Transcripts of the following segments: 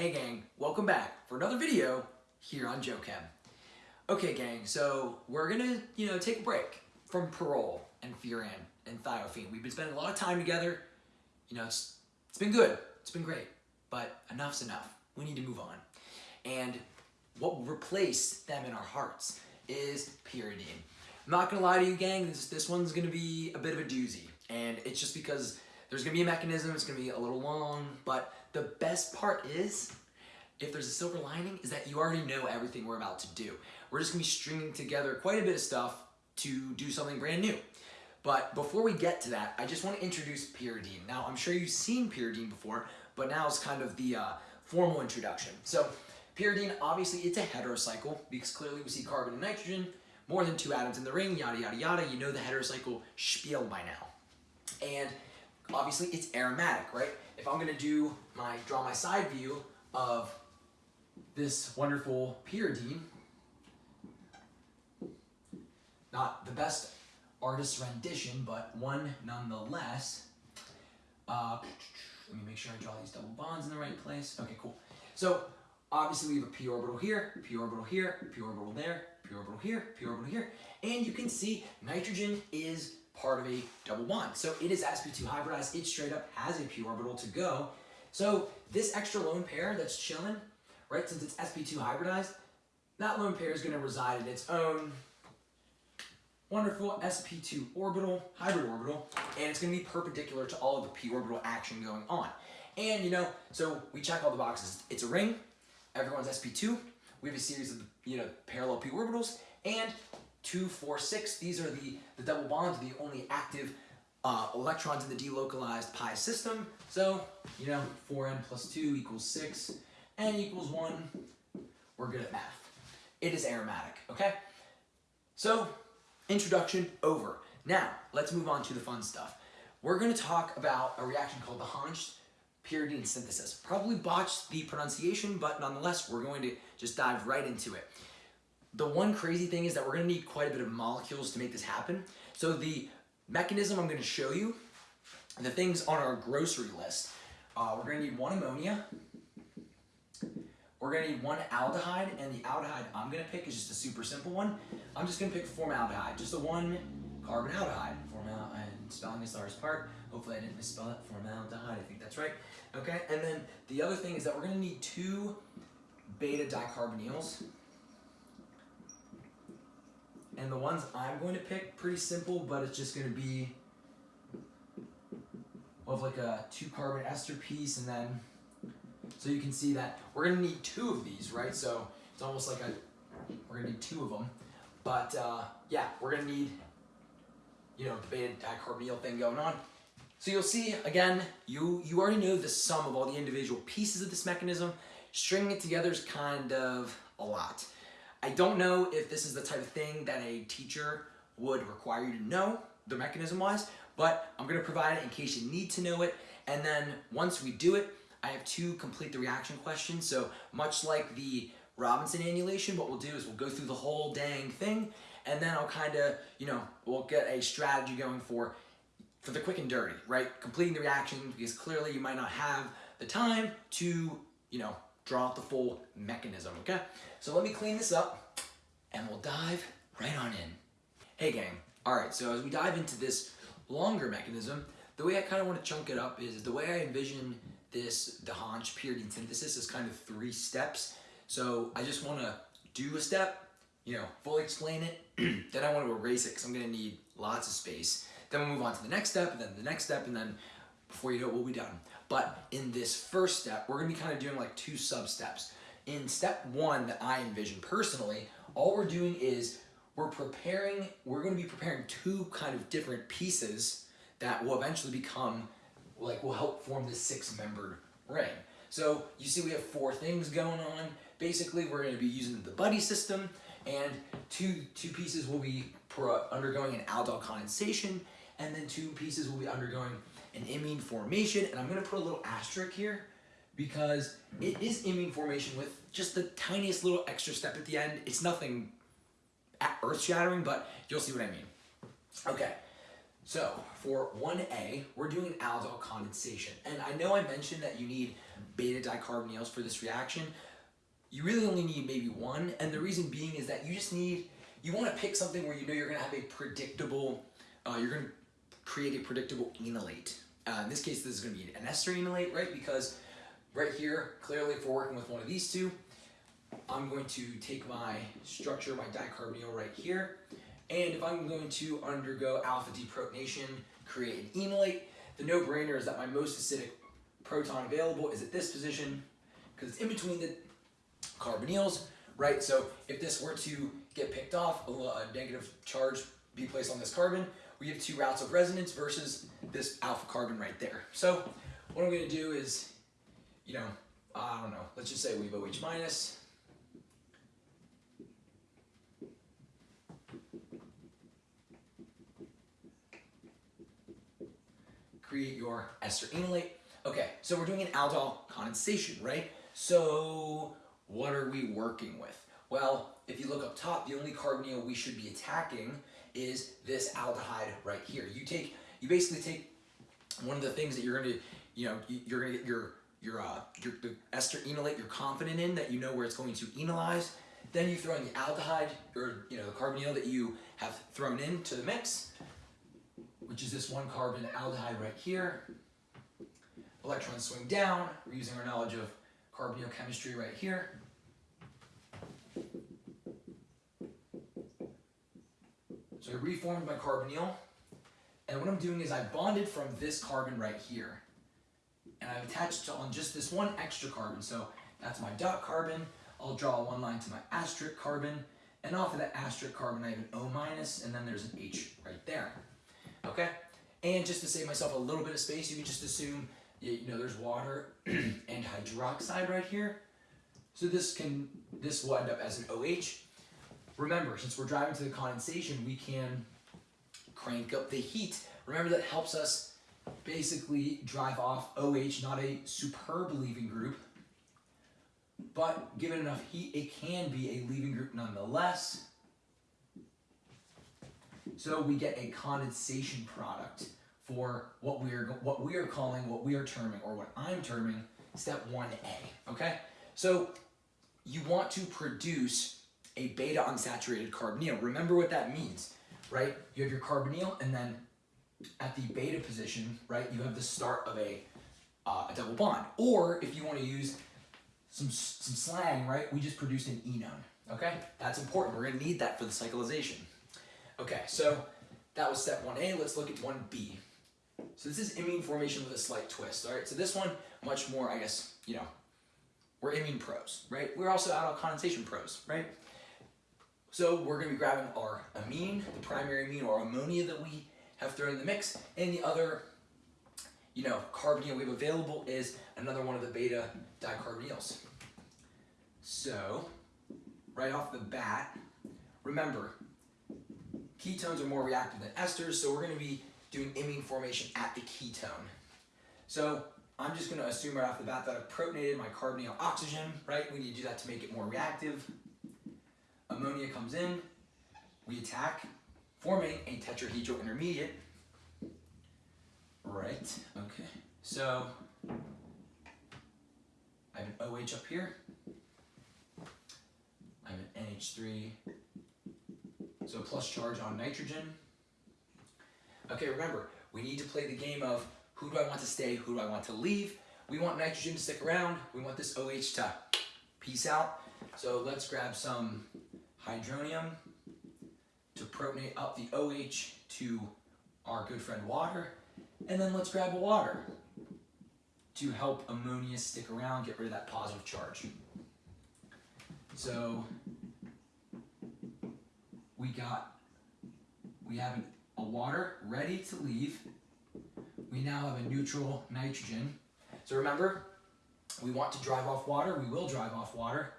Hey gang, welcome back for another video here on JoeChem. Okay gang, so we're gonna, you know, take a break from pyrrole and furan and thiophene. We've been spending a lot of time together. You know, it's, it's been good, it's been great, but enough's enough. We need to move on. And what will replace them in our hearts is pyridine. I'm not gonna lie to you gang, this, this one's gonna be a bit of a doozy. And it's just because there's gonna be a mechanism, it's gonna be a little long, but the best part is, if there's a silver lining, is that you already know everything we're about to do. We're just gonna be stringing together quite a bit of stuff to do something brand new. But before we get to that, I just want to introduce pyridine. Now, I'm sure you've seen pyridine before, but now it's kind of the uh, formal introduction. So, pyridine, obviously, it's a heterocycle because clearly we see carbon and nitrogen, more than two atoms in the ring, yada, yada, yada. You know the heterocycle spiel by now. And obviously it's aromatic, right? If I'm gonna do my, draw my side view of this wonderful pyridine, not the best artist's rendition, but one nonetheless. Uh, let me make sure I draw these double bonds in the right place. Okay, cool. So obviously we have a p orbital here, p orbital here, p orbital there, p orbital here, p orbital here, and you can see nitrogen is part of a double bond. So it is sp2 hybridized, it straight up has a p orbital to go. So this extra lone pair that's chilling, right, since it's sp2 hybridized, that lone pair is gonna reside in its own wonderful sp2 orbital, hybrid orbital, and it's gonna be perpendicular to all of the p orbital action going on. And you know, so we check all the boxes. It's a ring, everyone's sp2, we have a series of you know parallel p orbitals, and two, four, six. These are the, the double bonds, the only active uh, electrons in the delocalized pi system. So, you know, 4n plus 2 equals 6, n equals 1. We're good at math. It is aromatic, okay? So, introduction over. Now, let's move on to the fun stuff. We're going to talk about a reaction called the Hantzsch pyridine synthesis. Probably botched the pronunciation, but nonetheless, we're going to just dive right into it. The one crazy thing is that we're gonna need quite a bit of molecules to make this happen. So the mechanism I'm gonna show you, the things on our grocery list, uh, we're gonna need one ammonia, we're gonna need one aldehyde, and the aldehyde I'm gonna pick is just a super simple one. I'm just gonna pick formaldehyde, just a one carbon aldehyde. Formaldehyde, spelling is the hardest part. Hopefully I didn't misspell it, formaldehyde, I think that's right. Okay, and then the other thing is that we're gonna need two beta dicarbonyls. And the ones I'm going to pick, pretty simple, but it's just going to be of like a two carbon ester piece and then, so you can see that we're going to need two of these, right? So it's almost like a, we're going to need two of them. But uh, yeah, we're going to need, you know, the beta dicarbonyl thing going on. So you'll see, again, you, you already know the sum of all the individual pieces of this mechanism. Stringing it together is kind of a lot. I don't know if this is the type of thing that a teacher would require you to know, the mechanism wise, but I'm gonna provide it in case you need to know it. And then once we do it, I have two complete the reaction questions. So much like the Robinson annulation, what we'll do is we'll go through the whole dang thing, and then I'll kind of, you know, we'll get a strategy going for for the quick and dirty, right? Completing the reaction because clearly you might not have the time to, you know, draw out the full mechanism, okay? So let me clean this up and we'll dive right on in. Hey gang, all right, so as we dive into this longer mechanism, the way I kind of want to chunk it up is the way I envision this, the Hantzsch pyridine synthesis is kind of three steps. So I just want to do a step, you know, fully explain it, then I want to erase it because I'm going to need lots of space. Then we'll move on to the next step, and then the next step, and then before you know it, we'll be done. But in this first step, we're to be kind of doing like two sub-steps in step one that I envision personally, all we're doing is we're preparing, we're to be preparing two kind of different pieces that will eventually become, like will help form this six-membered ring. So you see we have four things going on. Basically, we're to be using the buddy system, and two, two pieces will be undergoing an aldol condensation, and then two pieces will be undergoing an imine formation. And I'm going to put a little asterisk here because it is imine formation with just the tiniest little extra step at the end. It's nothing earth-shattering, but you'll see what I mean. Okay, so for 1A, we're doing aldol condensation. And I know I mentioned that you need beta dicarbonyls for this reaction, you really only need maybe one. And the reason being is that you just need, you want to pick something where you know you're going to have a predictable, uh, you're going to create a predictable enolate. Uh, in this case, this is going to be an ester enolate, right? Because right here, clearly if we're working with one of these two, I'm going to take my structure, my dicarbonyl right here, and if I'm going to undergo alpha deprotonation, create an enolate, the no-brainer is that my most acidic proton available is at this position because it's in between the carbonyls, right? So if this were to get picked off, a, a negative charge be placed on this carbon, we have two routes of resonance versus this alpha carbon right there. So what I'm gonna do is, you know, I don't know, let's just say we have OH minus, create your ester enolate. Okay, so we're doing an aldol condensation, right? So what are we working with? Well, if you look up top, the only carbonyl we should be attacking is this aldehyde right here. You take, you basically take one of the things that you're gonna, you know, you're gonna get your your uh, your the ester enolate you're confident in that you know where it's going to enolize. Then you throw in the aldehyde or you know the carbonyl that you have thrown into the mix, which is this one carbon aldehyde right here. Electrons swing down. We're using our knowledge of carbonyl chemistry right here. I reformed my carbonyl, and what I'm doing is I bonded from this carbon right here, and I've attached on just this one extra carbon. So that's my dot carbon. I'll draw one line to my asterisk carbon, and off of that asterisk carbon I have an O minus, and then there's an H right there. Okay? And just to save myself a little bit of space, you can just assume, you know, there's water and hydroxide right here. So this can, this will end up as an OH. Remember, since we're driving to the condensation, we can crank up the heat. Remember that helps us basically drive off OH, not a superb leaving group, but given enough heat, it can be a leaving group nonetheless. So we get a condensation product for what we are what we are calling, what we are terming, or what I'm terming, step 1A, okay? So you want to produce a beta unsaturated carbonyl. Remember what that means, right? You have your carbonyl, and then at the beta position, right, you have the start of a, uh, a double bond. Or if you want to use some, some slang, right, we just produced an enone, okay? That's important. We're going to need that for the cyclization. Okay, so that was step 1A. Let's look at 1B. So this is imine formation with a slight twist, all right? So this one, much more, I guess, you know, we're imine pros, right? We're also aldol condensation pros, right? So we're gonna be grabbing our amine, the primary amine or ammonia that we have thrown in the mix, and the other, you know, carbonyl we have available is another one of the beta dicarbonyls. So, right off the bat, remember, Ketones are more reactive than esters, so we're going to be doing imine formation at the ketone. So I'm just going to assume right off the bat that I've protonated my carbonyl oxygen, right? We need to do that to make it more reactive. Ammonia comes in, we attack, forming a tetrahedral intermediate. Right, okay. So I have an OH up here. I have an NH3 so plus charge on nitrogen. Okay, remember, we need to play the game of who do I want to stay, who do I want to leave. We want nitrogen to stick around. We want this OH to peace out. So let's grab some hydronium to protonate up the OH to our good friend water. And then let's grab water to help ammonia stick around, get rid of that positive charge. So we got, we have a water ready to leave. We now have a neutral nitrogen. So remember, we want to drive off water, we will drive off water.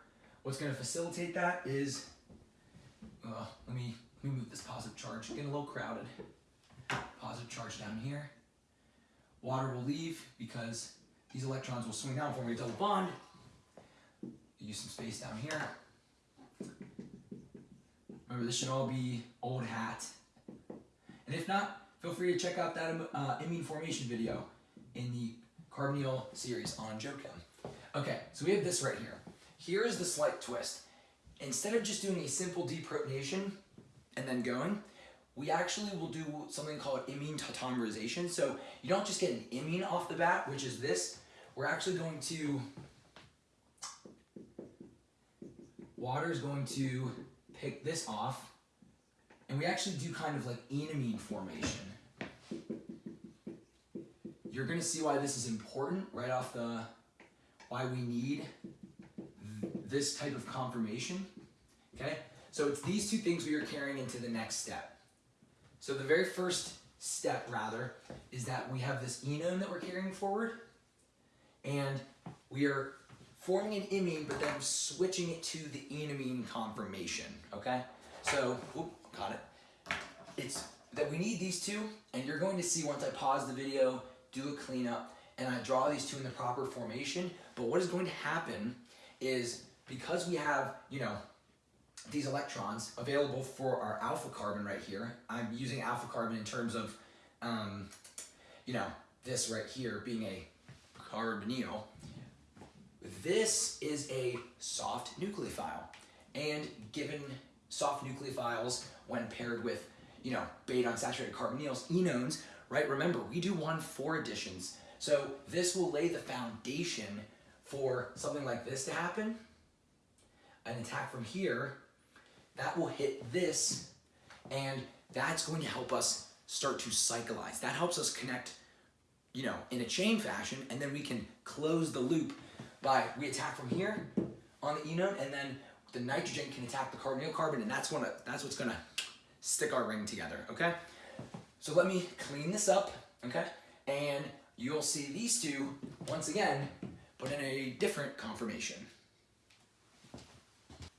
What's gonna facilitate that is, uh, let me, let me move this positive charge, getting a little crowded. Positive charge down here. Water will leave because these electrons will swing down, forming a double bond. Use some space down here. Remember, this should all be old hat. And if not, feel free to check out that uh, formation video in the carbonyl series on JoeChem. Okay, so we have this right here. Here is the slight twist. Instead of just doing a simple deprotonation and then going, we actually will do something called imine tautomerization. So you don't just get an imine off the bat, which is this. We're actually going to, water is going to pick this off, and we actually do kind of like enamine formation. You're gonna see why this is important right off the, why we need this type of conformation, okay? So it's these two things we are carrying into the next step. So the very first step, rather, is that we have this enone that we're carrying forward, and we are forming an imine, but then switching it to the enamine conformation, okay? So, whoop, got it. It's that we need these two, and you're going to see once I pause the video, do a cleanup, and I draw these two in the proper formation, but what is going to happen is because we have, you know, these electrons available for our alpha carbon right here. I'm using alpha carbon in terms of, um, you know, this right here being a carbonyl. This is a soft nucleophile. And given soft nucleophiles when paired with, you know, beta unsaturated carbonyls, enones, right? Remember, we do 1,4 additions. So this will lay the foundation for something like this to happen. An attack from here that will hit this and that's going to help us start to cyclize. That helps us connect, you know, in a chain fashion and then we can close the loop by, we attack from here on the enone and then the nitrogen can attack the carbonyl carbon and that's, gonna, that's what's gonna stick our ring together, okay? So let me clean this up, okay? And you'll see these two, once again, but in a different conformation.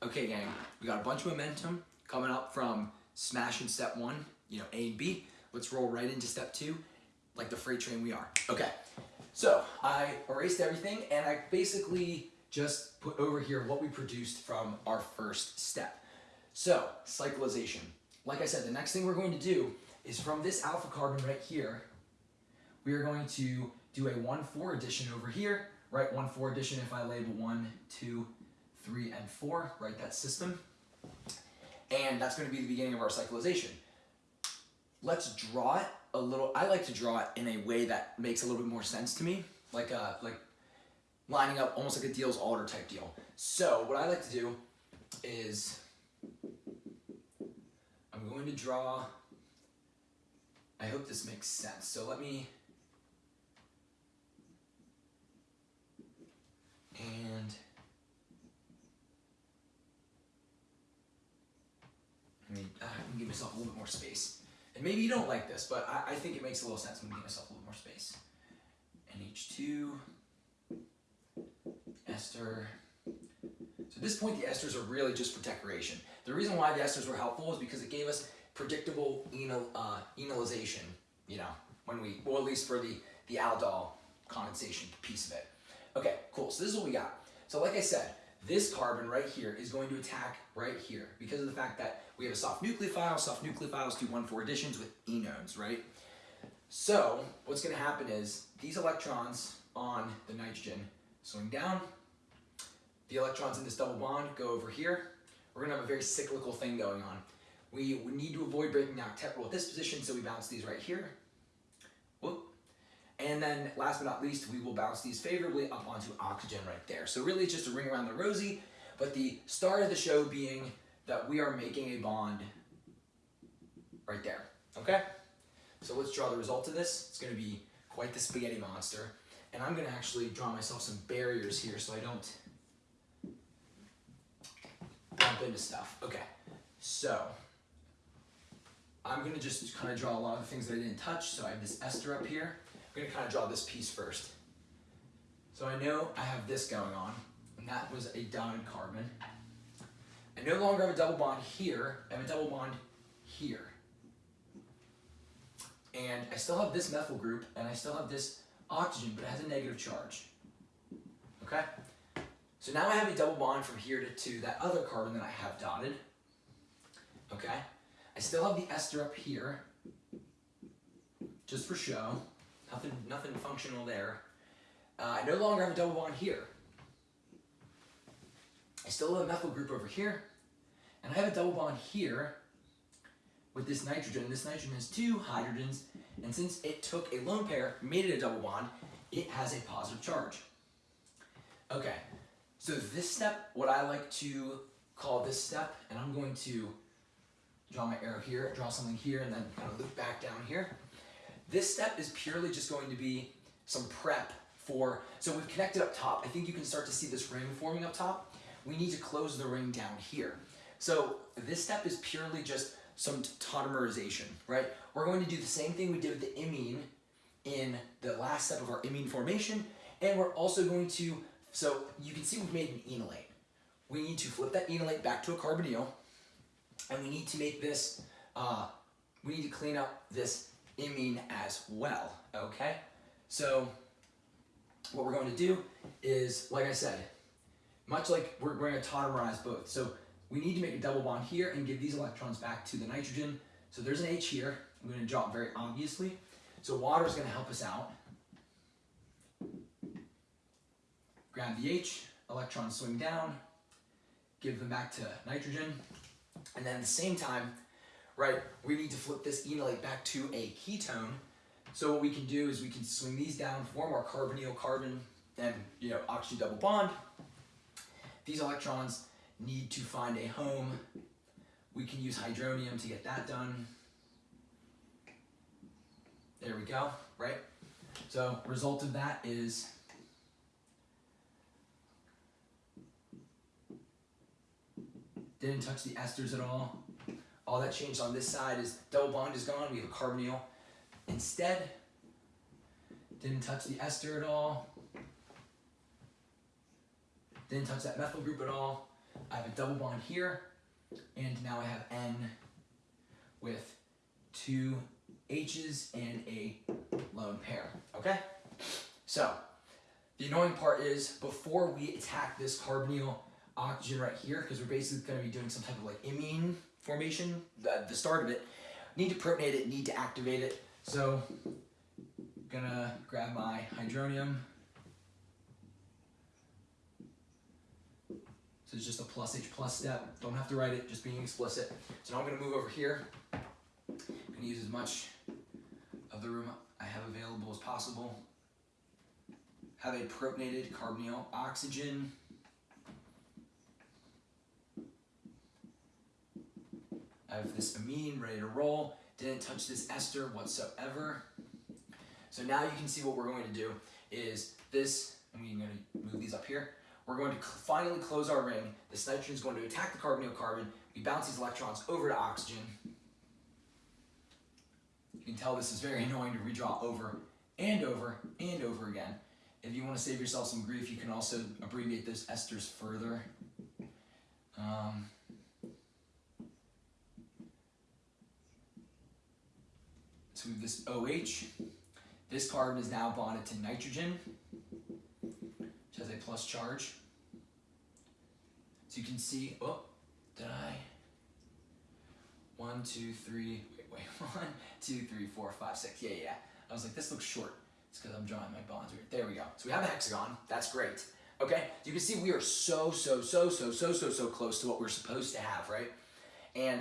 Okay, gang, we got a bunch of momentum coming up from smashing step one, you know, A and B. Let's roll right into step two, like the freight train we are. Okay, so I erased everything and I basically just put over here what we produced from our first step. So, cyclization. Like I said, the next thing we're going to do is from this alpha carbon right here, we are going to do a 1,4 addition over here, right? 1,4 addition if I label 1, 2, three, and four, right, that system. And that's going to be the beginning of our cyclization. Let's draw it a little, I like to draw it in a way that makes a little bit more sense to me, like a, uh, like lining up almost like a Diels Alder type deal. So what I like to do is I'm going to draw, I hope this makes sense. So let me, and I mean, uh, I can give myself a little bit more space. And maybe you don't like this, but I, I think it makes a little sense I give myself a little more space. NH2, ester. So at this point, the esters are really just for decoration. The reason why the esters were helpful is because it gave us predictable enol, uh, enolization, you know, when we, well, at least for the, the aldol condensation piece of it. Okay, cool. So this is what we got. So like I said, this carbon right here is going to attack right here because of the fact that we have a soft nucleophile. Soft nucleophiles do 1,4 additions with enones, right? So what's going to happen is these electrons on the nitrogen swing down. The electrons in this double bond go over here. We're going to have a very cyclical thing going on. We, we need to avoid breaking the octet rule at this position, so we bounce these right here. And then last but not least, we will bounce these favorably up onto oxygen right there. So really it's just a ring around the rosy, but the start of the show being that we are making a bond right there, okay? So let's draw the result of this. It's gonna be quite the spaghetti monster. And I'm gonna actually draw myself some barriers here so I don't bump into stuff. Okay, so I'm gonna just kind of draw a lot of the things that I didn't touch. So I have this ester up here. I'm gonna kind of draw this piece first. So I know I have this going on, and that was a dotted carbon. I no longer have a double bond here, I have a double bond here. And I still have this methyl group, and I still have this oxygen, but it has a negative charge. Okay? So now I have a double bond from here to, to that other carbon that I have dotted. Okay? I still have the ester up here, just for show. Nothing, nothing functional there. Uh, I no longer have a double bond here. I still have a methyl group over here, and I have a double bond here with this nitrogen. This nitrogen has two hydrogens, and since it took a lone pair, made it a double bond, it has a positive charge. Okay, so this step, what I like to call this step, and I'm going to draw my arrow here, draw something here, and then kind of loop back down here. This step is purely just going to be some prep for, so we've connected up top. I think you can start to see this ring forming up top. We need to close the ring down here. So this step is purely just some tautomerization, right? We're going to do the same thing we did with the imine in the last step of our imine formation, and we're also going to, so you can see we've made an enolate. We need to flip that enolate back to a carbonyl, and we need to make this, uh, we need to clean up this imine as well, okay? So what we're going to do is, like I said, much like we're going to tautomerize both. So we need to make a double bond here and give these electrons back to the nitrogen. So there's an H here. I'm going to draw it very obviously. So water is going to help us out. Grab the H, electrons swing down, give them back to nitrogen. And then at the same time, right, we need to flip this enolate back to a ketone. So what we can do is we can swing these down, form our carbonyl carbon and you know oxygen double bond. These electrons need to find a home. We can use hydronium to get that done. There we go, right? So result of that is didn't touch the esters at all. All that changed on this side is double bond is gone. We have a carbonyl. Instead, didn't touch the ester at all. Didn't touch that methyl group at all. I have a double bond here, and now I have N with two H's and a lone pair, okay? So, the annoying part is before we attack this carbonyl oxygen right here, because we're basically gonna be doing some type of like imine formation, the, the start of it, need to protonate it, need to activate it. So, gonna grab my hydronium, So it's just a plus H plus step. Don't have to write it, just being explicit. So now I'm gonna move over here. I'm gonna use as much of the room I have available as possible. Have a protonated carbonyl oxygen. I have this amine ready to roll. Didn't touch this ester whatsoever. So now you can see what we're going to do is this, I'm going to move these up here. We're going to finally close our ring. This nitrogen is going to attack the carbonyl carbon. We bounce these electrons over to oxygen. You can tell this is very annoying to redraw over and over and over again. If you want to save yourself some grief, you can also abbreviate those esters further. Um, have this OH. This carbon is now bonded to nitrogen which has a plus charge. So you can see, oh, did I? One, two, three, wait, wait, one, two, three, four, five, six. Yeah, yeah. I was like, this looks short. It's because I'm drawing my bonds weird. There we go. So we have a hexagon. That's great. Okay, you can see we are so, so, so, so, so, so, so close to what we're supposed to have, right? And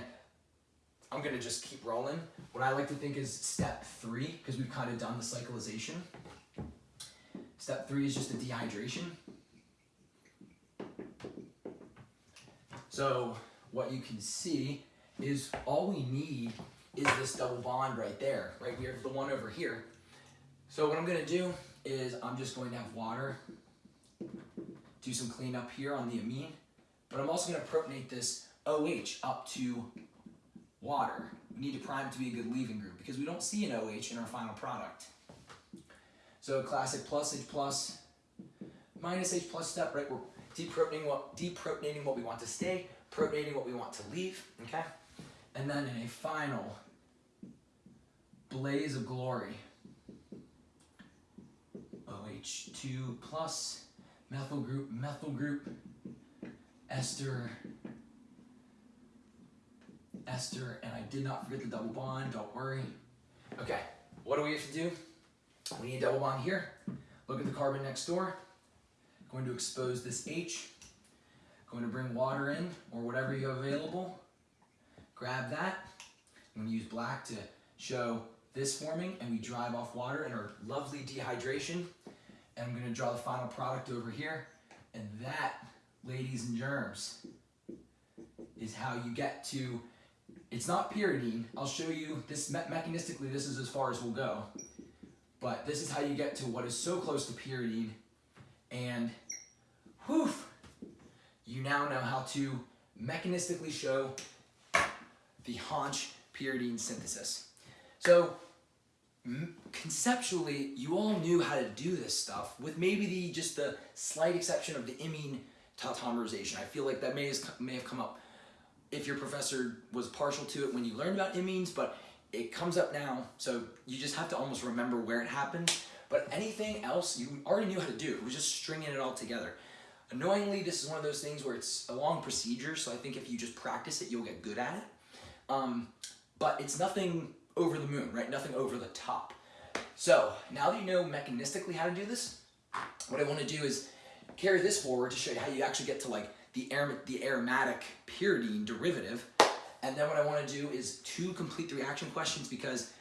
I'm gonna just keep rolling. What I like to think is step three, because we've kind of done the cyclization. Step three is just a dehydration. So what you can see is all we need is this double bond right there, right here, the one over here. So what I'm gonna do is I'm just going to have water, do some cleanup here on the amine, but I'm also gonna protonate this OH up to water. We need to prime it to be a good leaving group because we don't see an OH in our final product. So a classic plus H plus minus H plus step, right? We're deprotonating what, deprotonating what we want to stay, protonating what we want to leave, okay? And then in a final blaze of glory, OH2 plus, methyl group, methyl group, ester, ester, and I did not forget the double bond, don't worry. Okay, what do we have to do? We need a double bond here. Look at the carbon next door. Going to expose this H. Going to bring water in or whatever you have available. Grab that. I'm gonna use black to show this forming and we drive off water in our lovely dehydration. And I'm gonna draw the final product over here. And that, ladies and germs, is how you get to, it's not pyridine. I'll show you this me mechanistically, this is as far as we'll go. But this is how you get to what is so close to pyridine. And whew, you now know how to mechanistically show the Hantzsch pyridine synthesis. So conceptually, you all knew how to do this stuff with maybe the just the slight exception of the imine tautomerization. I feel like that may, has, may have come up if your professor was partial to it when you learned about imines, but it comes up now, so you just have to almost remember where it happened. But anything else, you already knew how to do. It was just stringing it all together. Annoyingly, this is one of those things where it's a long procedure, so I think if you just practice it, you'll get good at it. Um, but it's nothing over the moon, right? Nothing over the top. So now that you know mechanistically how to do this, what I want to do is carry this forward to show you how you actually get to like the, the aromatic pyridine derivative. And then what I want to do is two complete the reaction questions because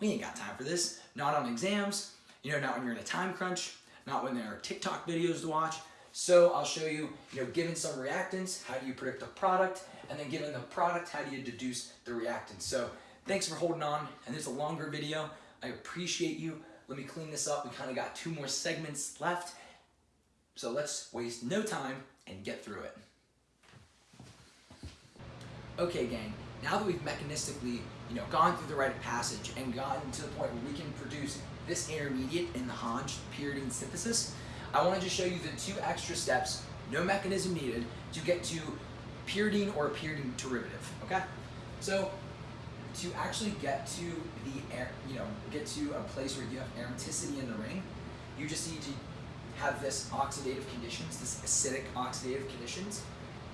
we ain't got time for this. Not on exams, you know, not when you're in a time crunch, not when there are TikTok videos to watch. So I'll show you, you know, given some reactants, how do you predict a product? And then given the product, how do you deduce the reactants? So thanks for holding on. And there's a longer video. I appreciate you. Let me clean this up. We kind of got two more segments left. So let's waste no time and get through it. Okay, gang, now that we've mechanistically, you know, gone through the rite of passage and gotten to the point where we can produce this intermediate in the Hantzsch pyridine synthesis, I wanted to show you the two extra steps, no mechanism needed, to get to pyridine or pyridine derivative, okay? So to actually get to the air, you know, get to a place where you have aromaticity in the ring, you just need to have this oxidative conditions, this acidic oxidative conditions,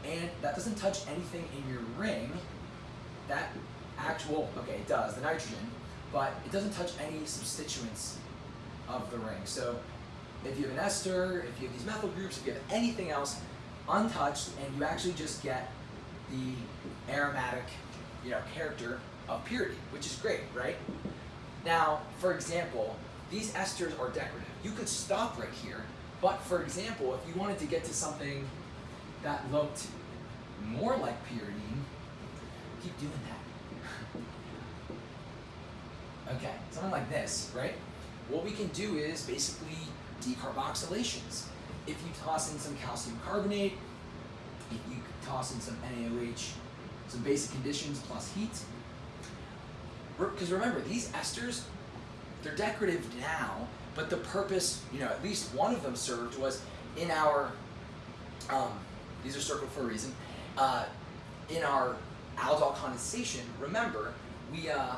and that doesn't touch anything in your ring. That actual, okay, it does, the nitrogen, but it doesn't touch any substituents of the ring. So if you have an ester, if you have these methyl groups, if you have anything else untouched, and you actually just get the aromatic, you know, character of purity, which is great, right? Now, for example, these esters are decorative. You could stop right here but for example, if you wanted to get to something that looked more like pyridine, keep doing that. okay, something like this, right? What we can do is basically decarboxylations. If you toss in some calcium carbonate, if you toss in some NaOH, some basic conditions plus heat, because remember, these esters, they're decorative now, but the purpose, you know, at least one of them served was in our, um, these are circled for a reason, uh, in our aldol condensation, remember, we, uh,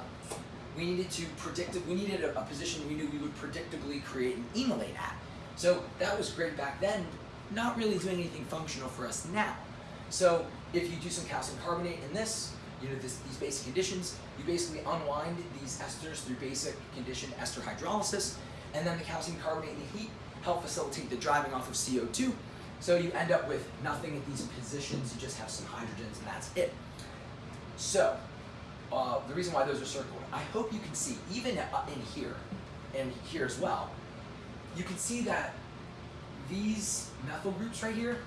we needed to predict, we needed a, a, position we knew we would predictably create an enolate at. So that was great back then, not really doing anything functional for us now. So if you do some calcium carbonate in this, you know, this, these basic conditions, you basically unwind these esters through basic condition ester hydrolysis, and then the calcium carbonate and the heat help facilitate the driving off of CO2. So you end up with nothing at these positions, you just have some hydrogens and that's it. So, uh, the reason why those are circled, I hope you can see, even in here, and here as well, you can see that these methyl groups right here,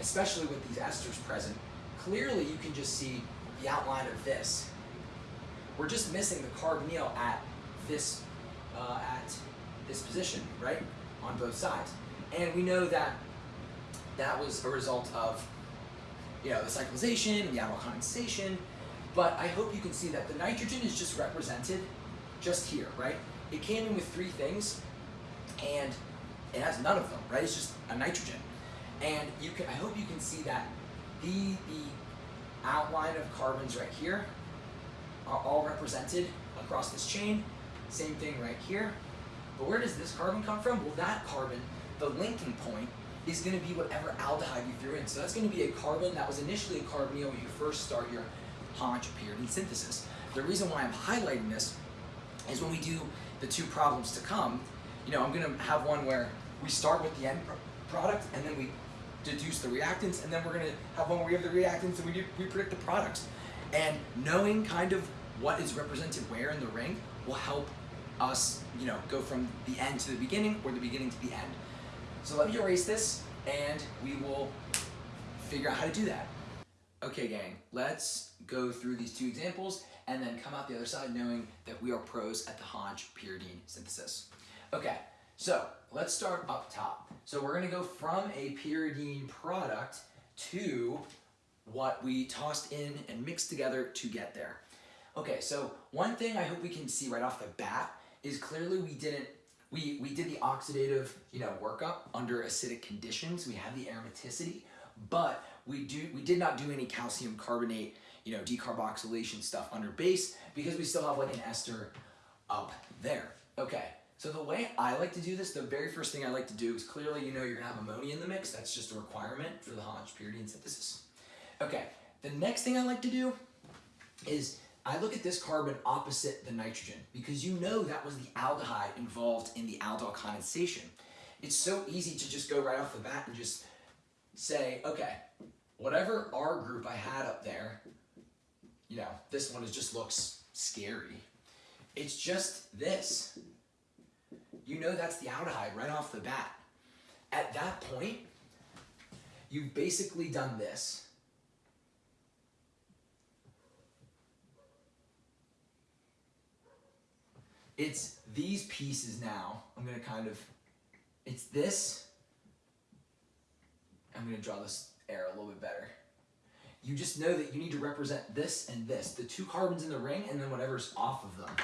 especially with these esters present, clearly you can just see the outline of this. We're just missing the carbonyl at this uh, at this position, right, on both sides. And we know that that was a result of, you know, the cyclization and the aldol condensation, but I hope you can see that the nitrogen is just represented just here, right? It came in with three things, and it has none of them, right? It's just a nitrogen. And you can, I hope you can see that the, the outline of carbons right here are all represented across this chain, same thing right here. But where does this carbon come from? Well, that carbon, the linking point, is going to be whatever aldehyde you threw in. So that's going to be a carbon that was initially a carbonyl when you first start your pyridine synthesis. The reason why I'm highlighting this is when we do the two problems to come, you know, I'm going to have one where we start with the end product and then we deduce the reactants, and then we're gonna have one where we have the reactants and we do we predict the products. And knowing kind of what is represented where in the ring will help us, you know, go from the end to the beginning or the beginning to the end. So let me erase this and we will figure out how to do that. Okay gang, let's go through these two examples and then come out the other side knowing that we are pros at the Hantzsch pyridine synthesis. Okay, so let's start up top. So we're gonna go from a pyridine product to what we tossed in and mixed together to get there. Okay, so one thing I hope we can see right off the bat is clearly we didn't, we, we did the oxidative, you know, workup under acidic conditions. We have the aromaticity, but we do we did not do any calcium carbonate, you know, decarboxylation stuff under base because we still have like an ester up there. Okay, so the way I like to do this, the very first thing I like to do is clearly you know you're gonna have ammonia in the mix. That's just a requirement for the Hantzsch pyridine synthesis. Okay, the next thing I like to do is I look at this carbon opposite the nitrogen because you know that was the aldehyde involved in the aldol condensation. It's so easy to just go right off the bat and just say, okay, whatever R group I had up there, you know, this one is just looks scary. It's just this. You know that's the aldehyde right off the bat. At that point, you've basically done this. It's these pieces now. I'm gonna kind of, it's this. I'm gonna draw this air a little bit better. You just know that you need to represent this and this, the two carbons in the ring and then whatever's off of them.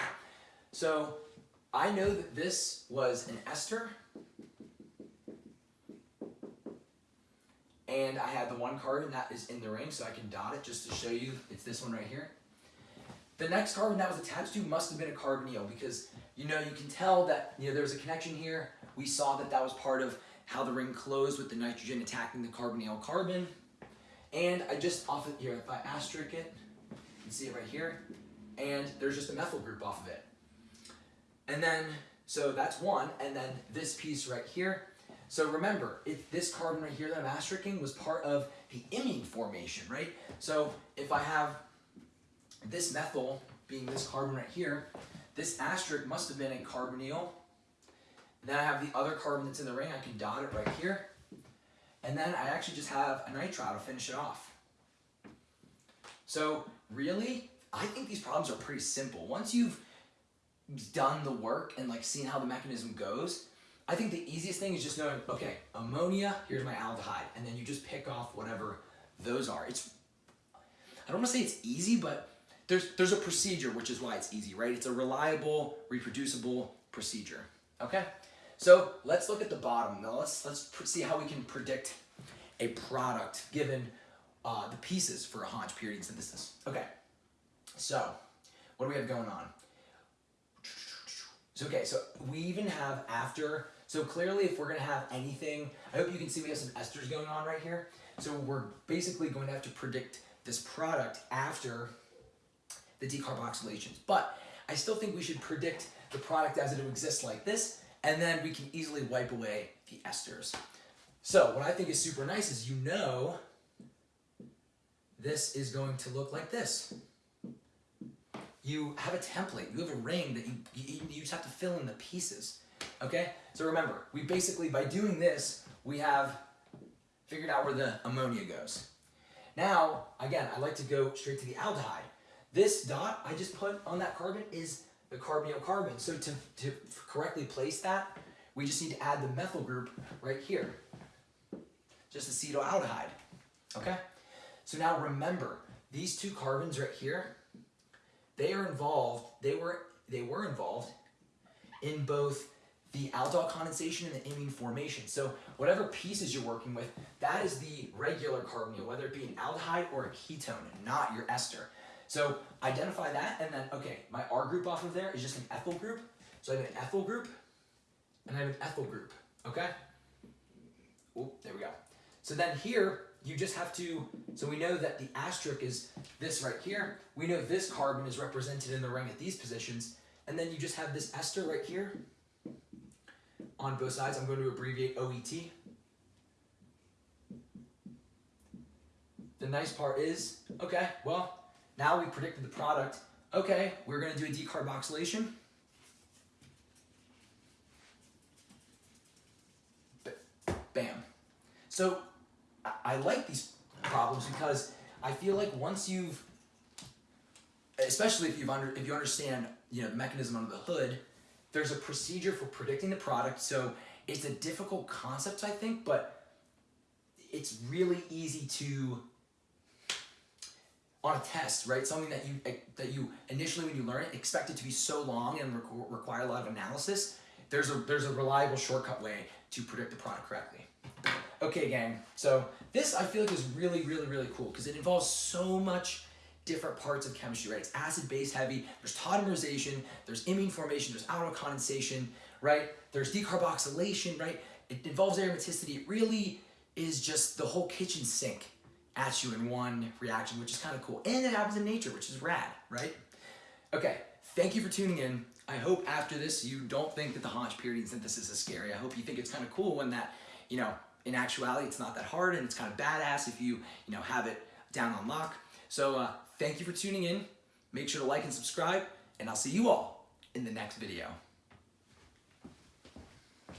So I know that this was an ester and I had the one carbon that is in the ring so I can dot it just to show you it's this one right here. The next carbon that was attached to must have been a carbonyl because you know you can tell that you know there's a connection here. We saw that that was part of how the ring closed with the nitrogen attacking the carbonyl carbon. And I just off of here, if I asterisk it, you can see it right here, and there's just a methyl group off of it. And then, so that's one, and then this piece right here. So remember, if this carbon right here that I'm asterisking was part of the imine formation, right? So if I have this methyl being this carbon right here, this asterisk must have been a carbonyl. Then I have the other carbon that's in the ring, I can dot it right here. And then I actually just have a nitrile to finish it off. So really, I think these problems are pretty simple. Once you've done the work and like seen how the mechanism goes, I think the easiest thing is just knowing, okay, ammonia, here's my aldehyde, and then you just pick off whatever those are. It's, I don't want to say it's easy, but there's, there's a procedure, which is why it's easy, right? It's a reliable, reproducible procedure, okay? So let's look at the bottom. Now let's, let's see how we can predict a product given uh, the pieces for a Hantzsch pyridine synthesis. Okay, so what do we have going on? So, okay, so we even have after, so clearly if we're gonna have anything, I hope you can see we have some esters going on right here. So we're basically going to have to predict this product after the decarboxylations. But I still think we should predict the product as it exists like this, and then we can easily wipe away the esters. So what I think is super nice is you know this is going to look like this. You have a template, you have a ring that you, you, you just have to fill in the pieces, okay? So remember, we basically, by doing this, we have figured out where the ammonia goes. Now, again, I like to go straight to the aldehyde. This dot I just put on that carbon is the carbonyl carbon. So to, to correctly place that, we just need to add the methyl group right here. Just acetaldehyde, okay? So now remember, these two carbons right here, they are involved, they were, they were involved in both the aldol condensation and the imine formation. So whatever pieces you're working with, that is the regular carbonyl, whether it be an aldehyde or a ketone, not your ester. So identify that, and then, okay, my R group off of there is just an ethyl group. So I have an ethyl group, and I have an ethyl group, okay? Oh, there we go. So then here, you just have to, so we know that the asterisk is this right here. We know this carbon is represented in the ring at these positions, and then you just have this ester right here on both sides. I'm going to abbreviate OET. the nice part is, okay, well, now we predicted the product. Okay, we're gonna do a decarboxylation. Bam. So I, like these problems because I feel like once you've, especially if you've under if you understand you know the mechanism under the hood, there's a procedure for predicting the product. So it's a difficult concept, I think, but it's really easy to on a test, right? Something that you that you initially when you learn it expect it to be so long and requ- require a lot of analysis. There's a there's a reliable shortcut way to predict the product correctly. Okay, gang. So this I feel like is really really really cool because it involves so much different parts of chemistry, right? It's acid base heavy. There's tautomerization. There's imine formation. There's aldol condensation, right? There's decarboxylation, right? It involves aromaticity. It really is just the whole kitchen sink at you in one reaction, which is kind of cool. And it happens in nature, which is rad, right? Okay, thank you for tuning in. I hope after this you don't think that the Hantzsch pyridine synthesis is scary. I hope you think it's kind of cool when that, you know, in actuality it's not that hard and it's kind of badass if you, you know, have it down on lock. So uh, thank you for tuning in. Make sure to like and subscribe, and I'll see you all in the next video.